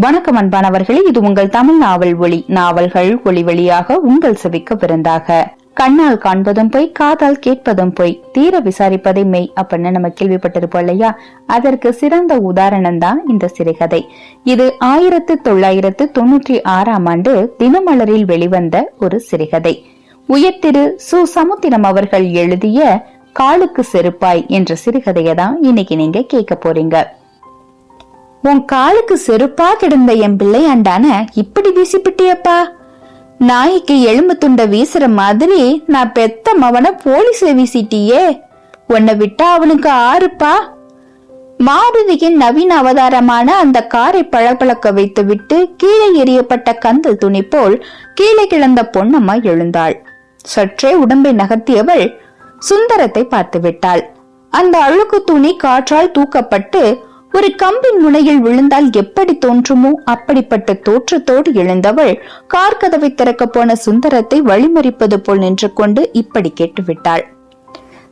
வணக்கம் அன்பானவர்களே இது உங்கள் தமிழ் நாவல் ஒளி நாவல்கள் ஒளி வழியாக உங்கள் செவிக்க விருந்தாக. கண்ணால் காண்பதும் பொய் காதால் கேட்பதும் பொய். தீர விசாரிப்பதை மெய் அப்படின்னு நம்ம கேள்விப்பட்டிருப்போம் இல்லையா? அதற்கு சிறந்த உதாரணம் தான் இந்த சிறுகதை. இது ஆயிரத்து தொள்ளாயிரத்து தொண்ணூற்றி ஆறாம் ஆண்டு தினமலரில் வெளிவந்த ஒரு சிறுகதை. உயர்திரு சு. சமுத்திரம் அவர்கள் எழுதிய காலுக்கு செருப்பாய் என்ற சிறுகதையை தான் இன்னைக்கு நீங்க கேட்க போறீங்க. உன் காலுக்கு செருப்பா கிடந்த என் பிள்ளையாண்டான இப்படி வீசிப்பிட்டியப்பா? நாய்க்கு எலும்பு துண்ட வீசுற மாதிரி நான் பெத்த மவன போலீஸ்ல வீசிட்டியே. உன்னை விட்டா அவனுக்கு ஆறுப்பா? மாருதியின் நவீன அவதாரமான அந்த காரை பளபளக்க வைத்துவிட்டு கீழே எறியப்பட்ட கந்தல் துணி போல் கீழே கிடந்த பொன்னம்மா எழுந்தாள். சற்றே உடம்பை நகர்த்தியவள் சுந்தரத்தை பார்த்து விட்டாள் அந்த அழுக்கு துணி காற்றால் தூக்கப்பட்டு ஒரு கம்பின் முனையில் விழுந்தால் எப்படி தோன்றுமோ அப்படிப்பட்ட தோற்றத்தோடு எழுந்தவள் கார் கதவை திறக்க போன சுந்தரத்தை வழிமறிப்பது போல் நின்று கொண்டு இப்படி கேட்டுவிட்டாள்.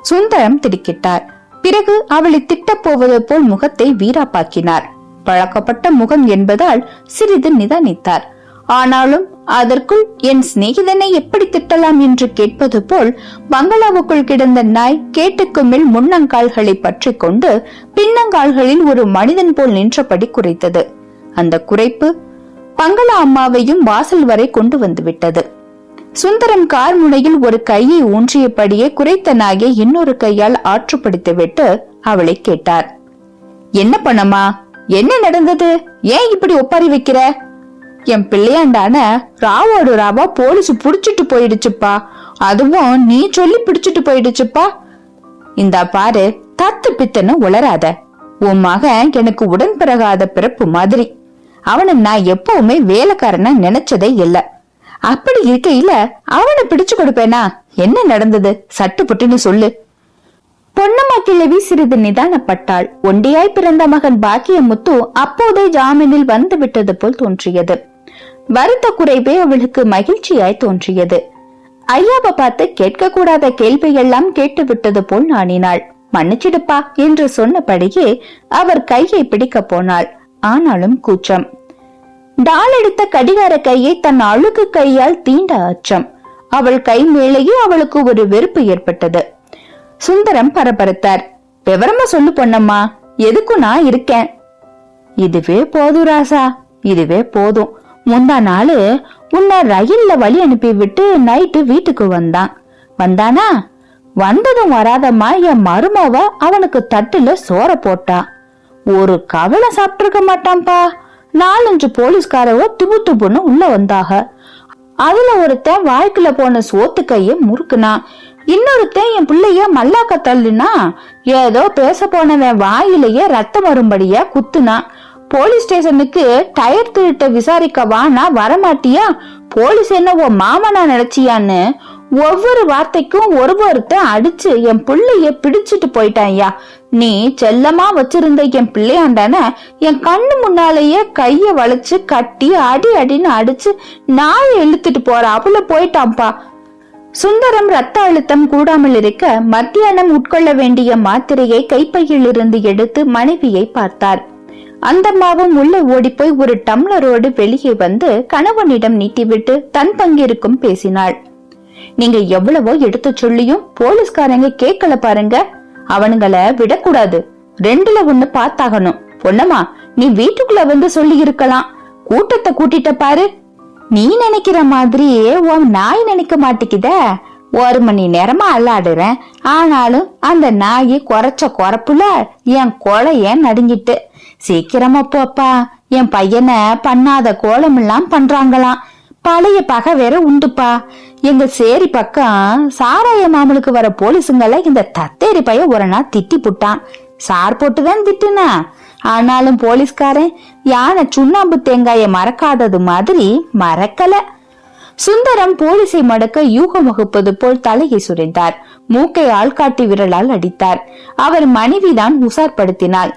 சுந்தரம் திடுக்கிட்டார். பிறகு அவளை திட்டப் போவது போல் முகத்தை வீராப்பாக்கினார். பழக்கப்பட்ட முகம் என்பதால் சிறிது நிதானித்தார். ஆனாலும் அதற்குள் என் சிநேகிதனை எப்படி திட்டலாம் என்று கேட்பது போல் பங்களாவுக்குள் கிடந்த நாய் கேட்டுக்கு மேல் முன்னங்கால்களை பற்றி கொண்டு பின்னங்கால்களில் ஒரு மனிதன் போல் நின்றபடி குறைத்தது அந்த குறைப்பு பங்களா அம்மாவையும் வாசல் வரை கொண்டு வந்து விட்டது சுந்தரம் கார் முனையில் ஒரு கையை ஊன்றியபடியே குறைத்த நாயை இன்னொரு கையால் ஆற்றுப்படுத்திவிட்டு அவளை கேட்டார். என்ன பண்ணமா என்ன நடந்தது? ஏன் இப்படி ஒப்பாரி வைக்கிற? என் பிள்ளையாண்டான ராவோடு ராவா போலீஸ் புடிச்சிட்டு போயிடுச்சுப்பா. அதுவும் நீ சொல்லி பிடிச்சிட்டு போயிடுச்சுப்பா. இந்த பாரு தத்து பித்தன்னு உளராத உன் மகன் எனக்கு உடன் பிறகாத பிறப்பு மாதிரி. அவனை நான் எப்பவுமே வேலைக்காரனா நினைச்சதே இல்ல. அப்படி இருக்கையில அவனை பிடிச்சு கொடுப்பேனா? என்ன நடந்தது? சட்டு புட்டுன்னு சொல்லு. பொன்னம்மா கிழவி சிறிது நிதானப்பட்டாள். ஒண்டியாய் பிறந்த மகன் பாக்கியமுத்து அப்போதே ஜாமீனில் வந்து விட்டது போல் தோன்றியது. வருத்த குறைவே அவளுக்கு மகிழ்ச்சியாய் தோன்றியது. ஐயாவை பார்த்து கேட்கக்கூடாத கேள்வியெல்லாம் கேட்டு விட்டது போல் நாணினாள். மன்னிச்சிடுப்பா என்று சொன்னபடியே அவர் கையை பிடிக்க போனாள். ஆனாலும் கூச்சம். டால் எடுத்த கடிகார கையை தன் அழுக்கு கையால் தீண்ட அச்சம். அவள் கை மேலேயே அவளுக்கு ஒரு வெறுப்பு ஏற்பட்டது. சுந்தரம் பரபரத்தார். விவரமா சொல்லு பொன்னம்மா. எதுக்கும் நான் இருக்கேன்? இதுவே போதும் ராசா. இதுவே போதும். முந்தா நாள் உன்னை ரயில்ல வழி அனுப்பி விட்டு நைட்டு வீட்டுக்கு வந்தான். வந்தானா? வந்ததும் வராதம்மா என் மருமவ அவனுக்கு தட்டுல சோற போட்டா. ஒரு கவலை சாப்பிட்டிருக்க மாட்டான்பா. நாலஞ்சு போலீஸ்காரவோ துபு துபுன்னு உள்ள வந்தாக. அதுல ஒருத்தன் வாழ்க்கையில போன சோத்து கைய முறுக்குனான் இன்னொருத்தன் என் பிள்ளைய மல்லாக்க தள்ளுனா. ஏதோ பேச போனவன் வாயிலேயே ரத்தம் வரும்படியா குத்துனான் போலீஸ் ஸ்டேஷனுக்கு டயர் திருட்ட விசாரிக்க நான் வரமாட்டியா? போலீஸ் என்ன உன் மாமனா நினைச்சியான்னு? ஒவ்வொரு வார்த்தைக்கும் ஒரு ஒருத்தன் அடிச்சு என் பிள்ளைய பிடிச்சிட்டு போயிட்டான்யா நீ செல்லமா வச்சிருந்த என் பிள்ளையாண்டான என் கண்ணு முன்னாலேயே கைய வளைச்சு கட்டி அடி அடின்னு அடிச்சு நாயை இழுத்துட்டு போற. அவள போயிட்டான்பா சுந்தரம் ரத்த அழுத்தம் கூடாமல் இருக்க மத்தியானம் உட்கொள்ள வேண்டிய மாத்திரையை கைப்பையில் இருந்து எடுத்து மனைவியை பார்த்தார். அந்தம்மாவும் உள்ளே ஓடிப்போய் ஒரு டம்ளரோடு வெளியே வந்து கணவனிடம் நீட்டிவிட்டு தன் பங்கிருக்கும் பேசினாள். நீங்க எவ்வளவோ எடுத்து சொல்லியும் போலீஸ்காரங்க கேட்கல பாருங்க. அவனுங்கள விடக்கூடாது. ரெண்டுல ஒண்ணு பார்த்தாகணும். பொன்னம்மா நீ வீட்டுக்குள்ள வந்து சொல்லி இருக்கலாம் கூட்டத்தை கூட்டிட்ட பாரு. நீ நினைக்கிற மாதிரியே உன் நாய் நினைக்க மாட்டேங்குத. ஒரு மணி நேரமா அல்லாடுறேன். ஆனாலும் அந்த நாய் குறைச்ச குறப்புல என் கொலைய நடுங்கிட்டு சீக்கிரமா போப்பா என் பையனை பண்ணாத கோலமெல்லாம் பண்றாங்களாம். பழைய பகை வேற உண்டுப்பா. எங்க சேரி பக்கம் சாராய மாமலுக்கு வர போலீஸுங்களை இந்த தத்தேரி பைய ஒரு நாள் திட்டி புட்டான். சார் போட்டுதான் திட்டுனா. ஆனாலும் போலீஸ்காரன் யானை சுண்ணாம்பு தேங்காய மறக்காதது மாதிரி மறக்கல. சுந்தரம் போலீஸை மடக்க யூகம் வகுப்பது போல் தலையை சுரைந்தார் மூக்கை ஆள்காட்டி விரலால் அடித்தார். அவர் மனைவிதான் உசார்படுத்தினாள்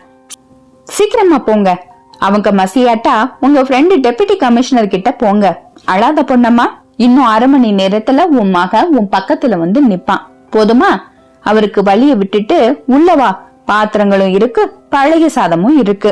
சீக்கிரமா போங்க. அவங்க மசியாட்டா உங்க ஃப்ரெண்டு டெபுட்டி கமிஷனர் கிட்ட போங்க. அழாத பொண்ணம்மா இன்னும் அரை மணி நேரத்துல உன் மக உன் பக்கத்துல வந்து நிப்பான். போதுமா? அவருக்கு வழிய விட்டுட்டு உள்ளவா பாத்திரங்களும் இருக்கு பழைய சாதமும் இருக்கு.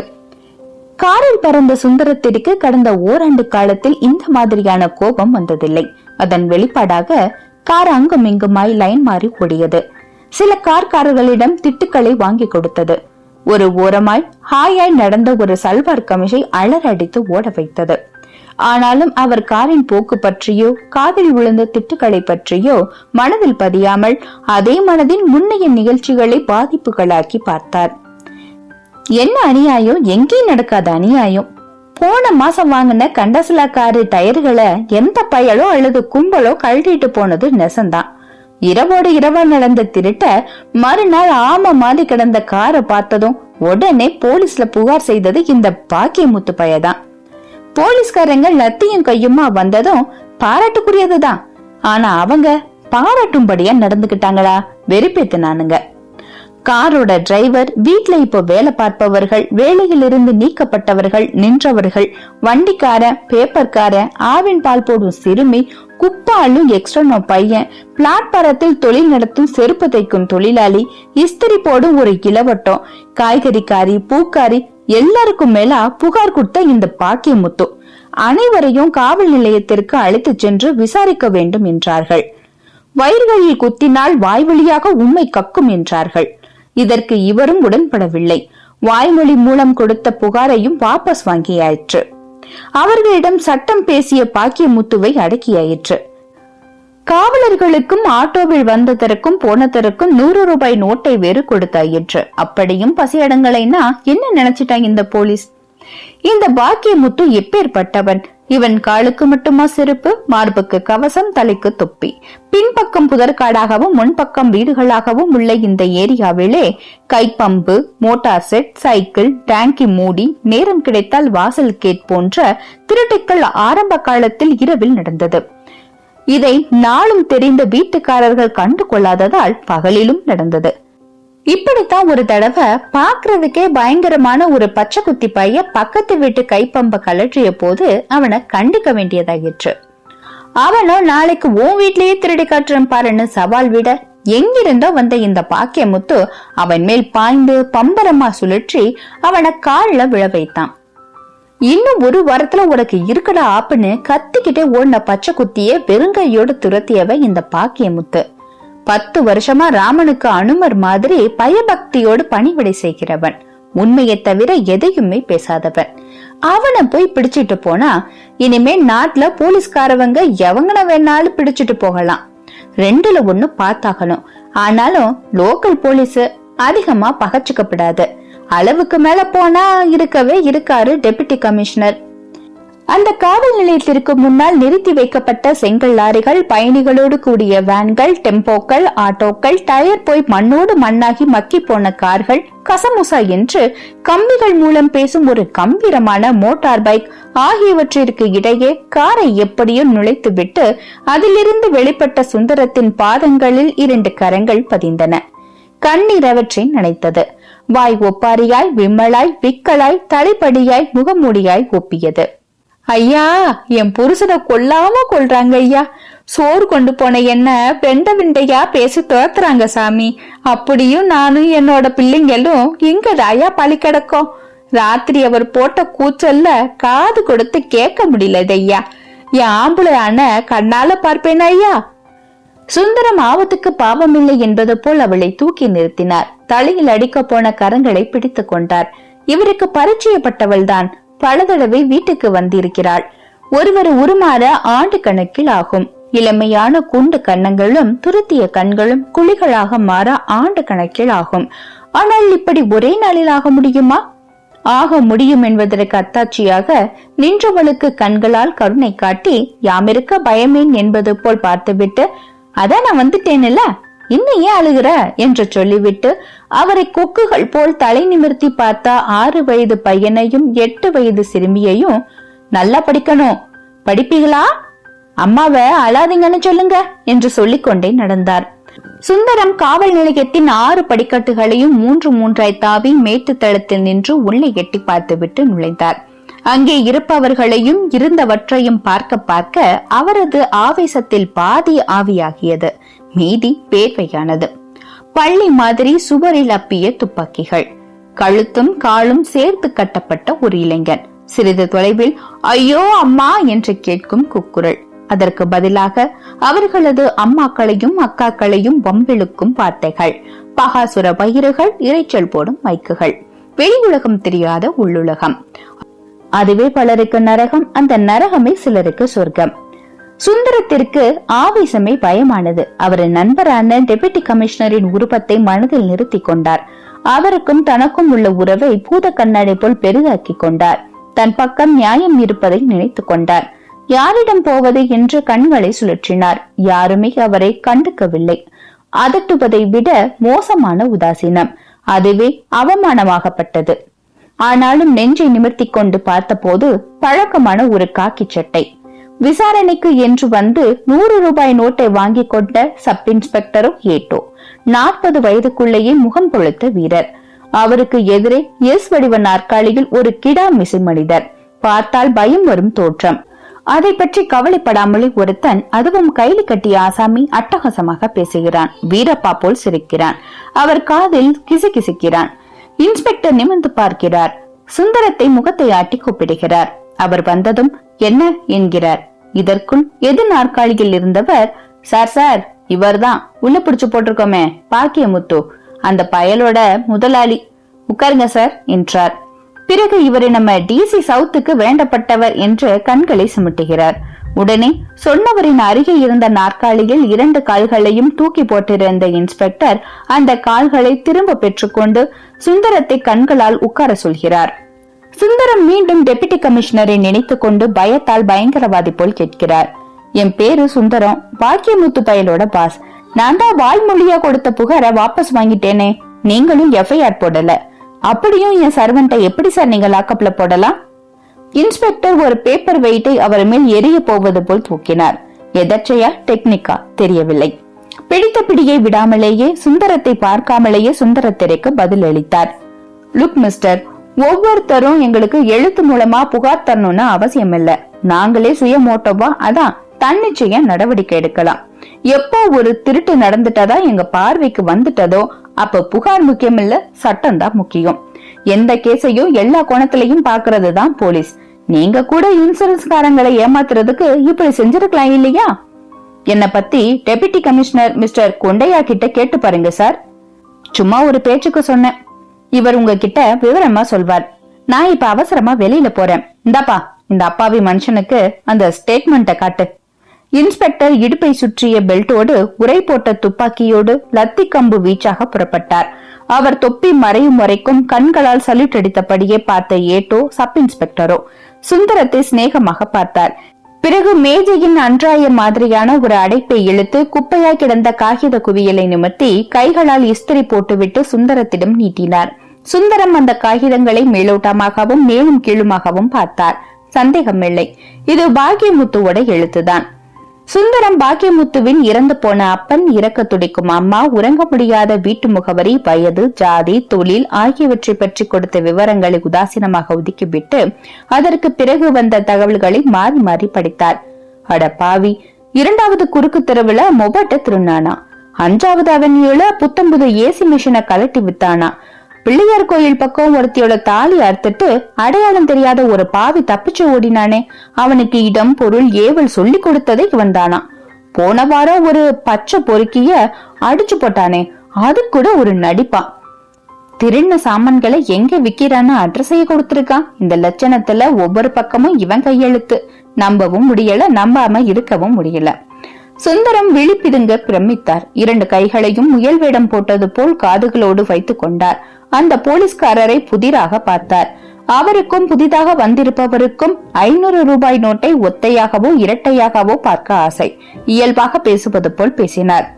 காரில் பறந்த சுந்தரத்திற்கு கடந்த ஓராண்டு காலத்தில் இந்த மாதிரியான கோபம் வந்ததில்லை. அதன் வெளிப்பாடாக கார் அங்கும் இங்குமாய் லைன் மாறி ஓடியது. சில கார்காரர்களிடம் திட்டுக்களை வாங்கி கொடுத்தது. ஒரு ஓரமாய் ஹாயாய் நடந்த ஒரு சல்வார் கமிஷை அலறடித்து ஓட வைத்தது. ஆனாலும் அவர் காரின் போக்கு பற்றியோ காதில் விழுந்த திட்டுக்களை பற்றியோ மனதில் பதியாமல் அதே மனதின் முன்னைய நிகழ்ச்சிகளை பாதிப்புகளாக்கி பார்த்தார். என்ன அநியாயம்? எங்கேயும் நடக்காத அநியாயம். போன மாசம் வாங்கின கண்டசலா காரு டயர்களை எந்த பயலோ அல்லது கும்பலோ கழட்டிட்டு போனது நெசந்தான். இரவோடு இரவா நடந்த திருட்ட மறுநாள் ஆம மாதிரி கிடந்த காரை பார்த்ததும் உடனே போலீஸ்ல புகார் செய்தது இந்த பாக்கியமுத்து பையதான். போலீஸ்காரங்க லத்தியும் கையுமா வந்ததும் பாராட்டுக்குரியதுதான். ஆனா அவங்க பாராட்டும்படியா நடந்துகிட்டாங்களா? வெறுப்பேத்துனானுங்க. காரோட டிரைவர் வீட்ல இப்போ வேலை பார்ப்பவர்கள் வேலையிலிருந்து நீக்கப்பட்டவர்கள் நின்றவர்கள் வண்டிக்காரன் பேப்பர்காரன் ஆவின் பால் போடும் சிறுமி குப்பாலும் எக்ஸ்ட்ரனோ பையன் பிளாட்பாரத்தில் தொழில் நடத்தும் செருப்பு தைக்கும் தொழிலாளி இஸ்திரி போடும் ஒரு இளவட்டம் காய்கறிக்காரி பூக்காரி எல்லாருக்கும் மேல புகார் கொடுத்த இந்த பாக்கியமுத்து. அனைவரையும் காவல் நிலையத்திற்கு அழைத்து சென்று விசாரிக்க வேண்டும் என்றார்கள். வயிர்களில் குத்தினால் வாய் வழியாக உண்மை கக்கும் என்றார்கள். இதற்கு இவரும் உடன்படவில்லை. வாய்மொழி மூலம் கொடுத்த புகாரையும் வாபஸ் வாங்கியாயிற்று. அவர்களிடம் சட்டம் பேசிய பாக்கியமுத்துவை அடக்கியாயிற்று. காவலர்களுக்கும் ஆட்டோவில் வந்ததற்கும் போனதற்கும் நூறு ரூபாய் நோட்டை வேறு கொடுத்தாயிற்று. அப்படியும் பசியடங்களைனா என்ன நினைச்சிட்டாங்க இந்த போலீஸ்? இந்த பாக்கியமுத்து எப்பேற்பட்டவன்? இவன் காலுக்கு மட்டுமா செருப்பு மார்புக்கு கவசம் தலைக்கு தொப்பி. பின்பக்கம் புதற்காடாகவும் முன்பக்கம் வீடுகளாகவும் உள்ள இந்த ஏரியாவிலே கைப்பம்பு மோட்டார் செட் சைக்கிள் டேங்கி மூடி நேரம் கிடைத்தால் வாசல் கேட் போன்ற திருட்டுக்கள் ஆரம்ப காலத்தில் இரவில் நடந்தது. இதை நாளும் தெரிந்த வீட்டுக்காரர்கள் கண்டு கொள்ளாததால் பகலிலும் நடந்தது. இப்படித்தான் ஒரு தடவை பாக்குறதுக்கே பயங்கரமான ஒரு பச்சை குத்தி பைய பக்கத்து வீட்டு கைப்பம்ப கலற்றிய போது அவனை கண்டிக்க வேண்டியதாயிற்று. அவனும் நாளைக்கு உன் வீட்லயே திருடி காட்டுறேன் பாருன்னு சவால் விட எங்கிருந்தோ வந்த இந்த பாக்கியமுத்து அவன் மேல் பாய்ந்து பம்பரமா சுழற்றி அவனை காலில் விழ வைத்தான். இன்னும் ஒரு வாரத்துல உனக்கு இருக்கடா ஆப்புன்னு கத்திக்கிட்டே ஓடின பச்சை குத்தியே வெறுங்கையோடு துரத்தியவன் இந்த பாக்கியமுத்து. பத்து வருஷமா ராமனுக்கு அனுமர் மாதிரி பயபக்தியோடு பணிவிடை செய்கிறவன். உண்மையை தவிர எதையுமே பேசாதவன். அவனை போய் பிடிச்சிட்டு போனா இனிமே நாட்டுல போலீஸ்காரவங்க எவங்கன வேணாலும் பிடிச்சிட்டு போகலாம். ரெண்டுல ஒண்ணு பார்த்தாகணும். ஆனாலும் லோக்கல் போலீஸ் அதிகமா பகச்சுக்கப்படாது. அளவுக்கு மேல போனா இருக்கவே இருக்காரு டெபுட்டி கமிஷனர் அந்த காவல் நிலையத்திற்கு முன்னால் நிறுத்தி வைக்கப்பட்ட செங்கல் லாரிகள் பயணிகளோடு கூடிய வேன்கள் டெம்போக்கள் ஆட்டோக்கள் டயர் போய் மண்ணோடு மண்ணாகி மக்கி போன கார்கள் கசமுசா என்று கம்பிகள் மூலம் பேசும் ஒரு கம்பீரமான மோட்டார் பைக் ஆகியவற்றிற்கு இடையே காரை எப்படியோ நுழைத்துவிட்டு அதிலிருந்து வெளிப்பட்ட சுந்தரத்தின் பாதங்களில் இரண்டு கரங்கள் பதிந்தன. கண்ணீர் அவற்றை நினைத்தது. வாய் ஒப்பாரியாய் விம்மலாய் விக்கலாய் தலைப்படியாய் முகமூடியாய் ஒப்பியது. ஐயா என் புருஷனை கொல்லாம கொள்றாங்க ஐயா. சோறு கொண்டு போன என்ன வெண்ட விண்டையா பேசி துரத்துறாங்க சாமி. அப்படியும் நானும் என்னோட பிள்ளைங்களும் இங்கதாயா பழி கிடக்கும். ராத்திரி அவர் போட்ட கூச்சல்ல காது கொடுத்து கேட்க முடியல ஐயா. என் ஆம்பளையான கண்ணால பார்ப்பேன் ஐயா. சுந்தரம் ஆபத்துக்கு பாவமில்லை என்பது போல் அவளை தூக்கி நிறுத்தினார். தலையில் அடிக்க போன கரங்களை பிடித்துக் கொண்டார். இவருக்கு பரிச்சயப்பட்டவள்தான். பல தடவை வீட்டுக்கு வந்திருக்கிறாள். ஒருவர் உருமாற ஆண்டு கணக்கில் ஆகும். இளமையான குண்டு கன்னங்களும் துருத்திய கண்களும் குழிகளாக மாற ஆண்டு கணக்கில் ஆகும். ஆனால் இப்படி ஒரே நாளில் ஆக முடியுமா? ஆக முடியும் என்பதற்கு அத்தாட்சியாக நின்றவளுக்கு கண்களால் கருணை காட்டி யாமிருக்க பயமேன் என்பது போல் பார்த்துவிட்டு அதான் நான் வந்துட்டேன்ல? இன்னும் ஏன் அழுகிற? என்று சொல்லிவிட்டு அவரை கொக்குகள் போல் தலை நிமிர்த்தி பார்த்த ஆறு வயது பையனையும் எட்டு வயது சிறுமியையும் நல்லா படிக்கணும். படிப்பீங்களா? அம்மாவை அழாதீங்கன்னு சொல்லுங்க என்று சொல்லிக்கொண்டே நடந்தார். சுந்தரம் காவல் நிலையத்தின் ஆறு படிக்கட்டுகளையும் மூன்று மூன்றாய் தாவி மேட்டு தளத்தில் நின்று உள்ளே எட்டி பார்த்துவிட்டு நுழைந்தார். அங்கே இருப்பவர்களையும் இருந்தவற்றையும் பார்க்க பார்க்க அவரது ஆவேசத்தில் பாதி ஆவியாகியது. மீதி பேர்வையானது பள்ளி மாதிரி சுவரில் அப்பிய துப்பாக்கிகள். கழுத்தும் காலும் சேர்த்து கட்டப்பட்ட ஒரு இளைஞன். சிறிது தொலைவில் ஐயோ அம்மா என்று கேட்கும் குக்குரல். அதற்கு பதிலாக அவர்களது அம்மாக்களையும் அக்காக்களையும் வம்பிழுக்கும் வார்த்தைகள். பகாசுர பயிர்கள் இறைச்சல் போடும் மைக்குகள். வெளி உலகம் தெரியாத உள்ளுலகம். அதுவே பலருக்கு நரகம் அந்த நரகமே சிலருக்கு சொர்க்கம். சுந்தரத்திற்கு ஆவேசமே பயமானது. அவரின் நண்பரான டெபுட்டி கமிஷனரின் உருவத்தை மனதில் நிறுத்தி கொண்டார். அவருக்கும் தனக்கும் உள்ள உறவை பூத கண்ணாடி போல் பெரிதாக்கி கொண்டார். தன் பக்கம் நியாயம் இருப்பதை நினைத்துக் கொண்டார். யாரிடம் போவது என்று கண்களை சுழற்றினார். யாருமே அவரை கண்டுக்கவில்லை. அதட்டுவதை விட மோசமான உதாசீனம். அதுவே அவமானமாகப்பட்டது. ஆனாலும் நெஞ்சை நிமிர்த்தி கொண்டு பார்த்தபோது பழக்கமான ஒரு காக்கி சட்டை. விசாரணைக்கு என்று வந்து நூறு ரூபாய் நோட்டை வாங்கி கொண்ட சப் இன்ஸ்பெக்டரும் ஏட்டோ. நாற்பது வயதுக்குள்ளேயே முகம் பொழுத்த வீரர். அவருக்கு எதிரே எஸ் வடிவ நாற்காலியில் ஒரு கிடா மிசை மனிதர். பார்த்தால் பயம் வரும் தோற்றம். அதை பற்றி கவலைப்படாமலே ஒருத்தன் அதுவும் கைலி கட்டிய ஆசாமி அட்டகாசமாக பேசுகிறான். வீரப்பா போல் சிரிக்கிறான். அவர் காதில் கிசு கிசுக்கிறான் இன்ஸ்பெக்டர் நிமிர்ந்து பார்க்கிறார். சுந்தரத்தை முகத்தை ஆட்டி கூப்பிடுகிறார். அவர் வந்ததும் என்ன? என்கிறார். இதற்குள் எது நாற்காலியில் இருந்தவர்? சார் சார் இவர்தான். உள்ள பிடிச்சு போட்டிருக்கோமே பாக்கியமுத்து. அந்த பயலோட முதலாளி. உட்காருங்க சார் என்றார். பிறகு இவரை நம்ம டிசி சவுத்துக்கு வேண்டப்பட்டவர் என்று கண்களை சுமட்டுகிறார். உடனே சொன்னவரின் அருகே இருந்த நாற்காலியில் இரண்டு கால்களையும் தூக்கி போட்டிருந்த இன்ஸ்பெக்டர் அந்த கால்களை திரும்ப பெற்றுக்கொண்டு சுந்தரத்தை கண்களால் உட்கார சொல்கிறார். சுந்தரம் மீண்டும் டெபுட்டி கமிஷனரை நினைத்துக் கொண்டு பயத்தால் பயங்கரவாதி போல் கேட்கிறார். என் பேரு சுந்தரம். பாக்கியமுத்து பயலோட பாஸ் நான் தான் வாய்மொழியா கொடுத்த புகார வாபஸ் வாங்கிட்டேனே. நீங்களும் எஃப்ஐஆர் போடல. அப்படியும் என் சர்வெண்ட்டை எப்படி சார் நீங்க லாக்கப்ல போடலாம்? இன்ஸ்பெக்டர் ஒரு பேப்பர் வெயிட்டை அவர் மேல் எரிய போவது போல் தூக்கினார். எதர்ச்சையா டெக்னிக்கா தெரியவில்லை. பிடித்த பிடியை விடாமலேயே சுந்தரத்தை பார்க்காமலேயே சுந்தரத்திரைக்கு பதில் அளித்தார் லுக் மிஸ்டர் ஒவ்வொருத்தரும் எங்களுக்கு எழுத்து மூலமா புகார் தரணும்னு அவசியம் இல்ல நாங்களே சுயமோட்டோவா அதான் தன்னிச்சையா நடவடிக்கை எடுக்கலாம். எப்போ ஒரு திருட்டு நடந்துட்டதா எங்க பார்வைக்கு வந்துட்டதோ அப்ப புகார் முக்கியம் இல்ல சட்டம் தான் முக்கியம். எந்த கேஸையும் எல்லா கோணத்திலையும் பாக்குறது தான் போலீஸ். நீங்க கூட இன்சூரன்ஸ்காரங்களை ஏமாத்துறதுக்கு இப்படி செஞ்சிருக்கலாம் இல்லையா? என்ன பத்தி டெபுட்டி கமிஷனர் மிஸ்டர் கொண்டையா கிட்ட கேட்டு பாருங்க சார். சும்மா ஒரு பேச்சுக்கு சொன்னேன். இவர் உங்ககிட்ட விவரமா சொல்வார். நான் இப்ப அவசரமா வெளியில போறேன். இந்தாப்பா இந்த அப்பாவி மனுஷனுக்கு அந்த ஸ்டேட்மெண்ட்டை காட்டு. இன்ஸ்பெக்டர் இடுப்பை சுற்றிய பெல்ட்டோடு உரை போட்ட துப்பாக்கியோடு லத்தி கம்பு வீச்சாக புறப்பட்டார். அவர் தொப்பி மறையும் வரைக்கும் கண்களால் சல்யூட் அடித்தபடியே பார்த்த ஏட்டோ சப் இன்ஸ்பெக்டரோ சுந்தரத்தை சிநேகமாக பார்த்தார். பிறகு மேஜையின் அன்றாய மாதிரியான ஒரு அடைப்பை இழுத்து குப்பையாய் கிடந்த காகித குவியலை நிமிர்த்தி கைகளால் இஸ்திரி போட்டுவிட்டு சுந்தரத்திடம் நீட்டினார். சுந்தரம் அந்த காகிதங்களை மேலோட்டமாகவும் மேலும் கீழுமாகவும் பார்த்தார். சந்தேகமில்லை. இது பாக்கியமுத்துவோட எழுத்துதான். சுந்தரம் பாக்கியமுத்துவின் இறந்து போன அப்பன் இறக்க துடிக்கும் அம்மா உறங்க முடியாத வீட்டு முகவரி வயது ஜாதி தொழில் ஆகியவற்றை பற்றி கொடுத்த விவரங்களை உதாசீனமாக ஒதுக்கிவிட்டு அதற்கு பிறகு வந்த தகவல்களை மாறி மாறி படித்தார். அட பாவி இரண்டாவது குறுக்கு தெருவுல மொபட்ட திருநானா. அஞ்சாவது அவென்யூல புத்தம்புது ஏசி மிஷினை கலட்டி வித்தானா பிள்ளையார் கோயில் பக்கம் ஒருத்தியோட தாலி அறுத்துட்டு அடையாளம் தெரியாத ஒரு பாவி தப்பிச்சு ஓடினானே. அவனுக்கு இடம் பொருள் ஏவல் சொல்லி கொடுத்ததை இவன் தானா. போன வாரம் ஒரு பச்சை பொறுக்கிய அடிச்சு போட்டானே. அது கூட ஒரு நடிப்பா. திருண்ண சாமான்களை எங்க விக்கிறான்னு அட்ரஸைய கொடுத்திருக்கான். இந்த லட்சணத்துல ஒவ்வொரு பக்கமும் இவன் கையெழுத்து. நம்பவும் முடியல நம்பாம இருக்கவும் முடியல. சுந்தரம் விழிப்பிதுங்க பிரமித்தார். இரண்டு கைகளையும் முயல் வேடம் போட்டது போல் காதுகளோடு வைத்துக் கொண்டார். அந்த போலீஸ்காரரை புதிராக பார்த்தார். அவருக்கும் புதிதாக வந்திருப்பவருக்கும் ஐநூறு ரூபாய் நோட்டை ஒத்தையாகவோ இரட்டையாகவோ பார்க்க ஆசை. இயல்பாக பேசுவது போல் பேசினார்.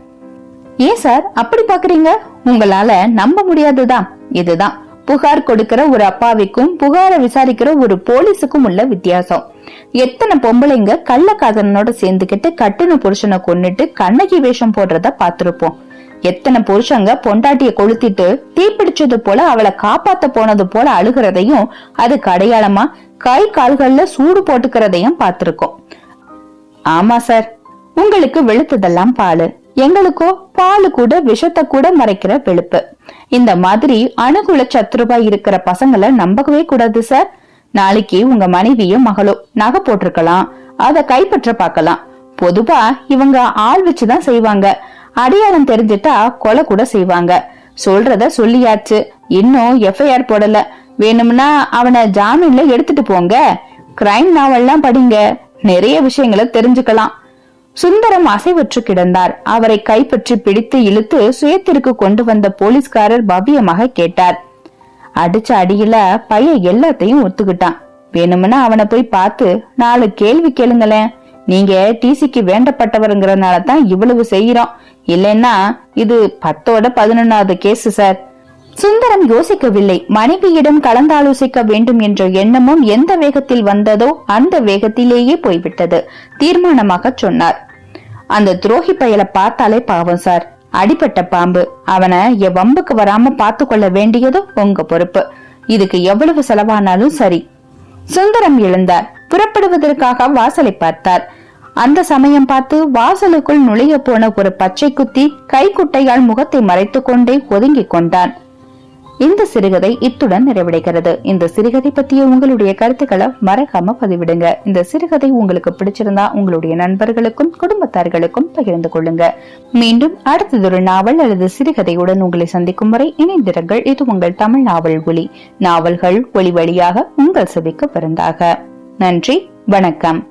ஏன் சார்? அப்படி பாக்குறீங்க உங்களால நம்ப முடியாதுதான். இதுதான். புகார் கொடுக்கிற ஒரு அப்பாவிக்கும் புகார விசாரிக்கிற ஒரு போலீஸுக்கும் உள்ள வித்தியாசம். எத்தனை பொம்பளைங்க கள்ளக்காதலனோட சேர்ந்துகிட்டு கட்டுன புருஷனை கொன்னுட்டு கண்ணகி வேஷம் போடுறத பாத்திருப்போம் எத்தனை புருஷங்க பொண்டாட்டிய கொளுத்திட்டு தீப்பிடிச்சது போல அவளை காப்பாத்த போனது போல அழுகிறதையும் அதுக்கு அடையாளமா கை கால்கள்ல சூடு போட்டுக்கிறதையும் பார்த்திருக்கோம். ஆமா சார். உங்களுக்கு வெளுத்ததெல்லாம் பாலு. எங்களுக்கோ பாலு கூட விஷத்தை கூட மறைக்கிற வெளுப்பு. இந்த மாதிரி அணுகுல சத்ருபா இருக்கிற பசங்களை நம்பவே கூடாது சார். நாளைக்கு உங்க மனைவியும் மகளோ நகை போட்டிருக்கலாம். அத கைப்பற்ற பார்க்கலாம். பொதுவா இவங்க ஆள் வச்சுதான் செய்வாங்க. அடையாளம் தெரிஞ்சிட்டா கொலை கூட செய்வாங்க. சொல்றத சொல்லியாச்சு. இன்னும் எஃப்ஐஆர் போடல. வேணும்னா அவனை ஜாமீன்ல எடுத்துட்டு போங்க. கிரைம் நாவல்லாம் படிங்க. நிறைய விஷயங்களை தெரிஞ்சுக்கலாம். சுந்தரம் அசைவற்று கிடந்தார். அவரை கைப்பற்றி பிடித்து இழுத்து சுயத்திற்கு கொண்டு வந்த போலீஸ்காரர் பவ்யமாக கேட்டார். அடிச்ச அடியில பையன் எல்லாத்தையும் ஒத்துக்கிட்டான். வேணும்னா அவனை போய் பார்த்து நாலு கேள்வி கேளுங்களேன். நீங்க டிசிக்கு வேண்டப்பட்டவருங்கிறனால தான் இவ்வளவு செய்யறோம். இல்லைன்னா இது பத்தோட பதினொன்னாவது கேஸ் சார். சுந்தரம் யோசிக்கவில்லை. மனைவியிடம் கலந்தாலோசிக்க வேண்டும் என்ற எண்ணமும் எந்த வேகத்தில் வந்ததோ அந்த வேகத்திலேயே போய்விட்டது. தீர்மானமாக சொன்னார். அந்த துரோகி பயல பார்த்தாலே பாவம் சார். அடிப்பட்ட பாம்பு. அவனை என் வம்புக்கு வராம பார்த்து கொள்ள வேண்டியதும் உங்க பொறுப்பு. இதுக்கு எவ்வளவு செலவானாலும் சரி. சுந்தரம் எழுந்தார். புறப்படுவதற்காக வாசலை பார்த்தார். அந்த சமயம் பார்த்து வாசலுக்குள் நுழைய போன ஒரு பச்சை குத்தி கைக்குட்டையால் முகத்தை மறைத்துக் கொண்டே ஒதுங்கிக் கொண்டான். இந்த சிறுகதை இத்துடன் நிறைவடைகிறது. இந்த சிறுகதை பற்றிய உங்களுடைய கருத்துக்களை மறக்காம பதிவிடுங்க. இந்த சிறுகதை உங்களுக்கு பிடிச்சிருந்தா உங்களுடைய நண்பர்களுக்கும் குடும்பத்தார்களுக்கும் பகிர்ந்து கொள்ளுங்க. மீண்டும் அடுத்ததொரு நாவல் அல்லது சிறுகதையுடன் உங்களை சந்திக்கும் வரை இணைந்திருங்கள். இது உங்கள் தமிழ் நாவல் ஒளி நாவல்கள் ஒளி வழியாக உங்கள் செவிக்கு பிறந்தாக நன்றி வணக்கம்.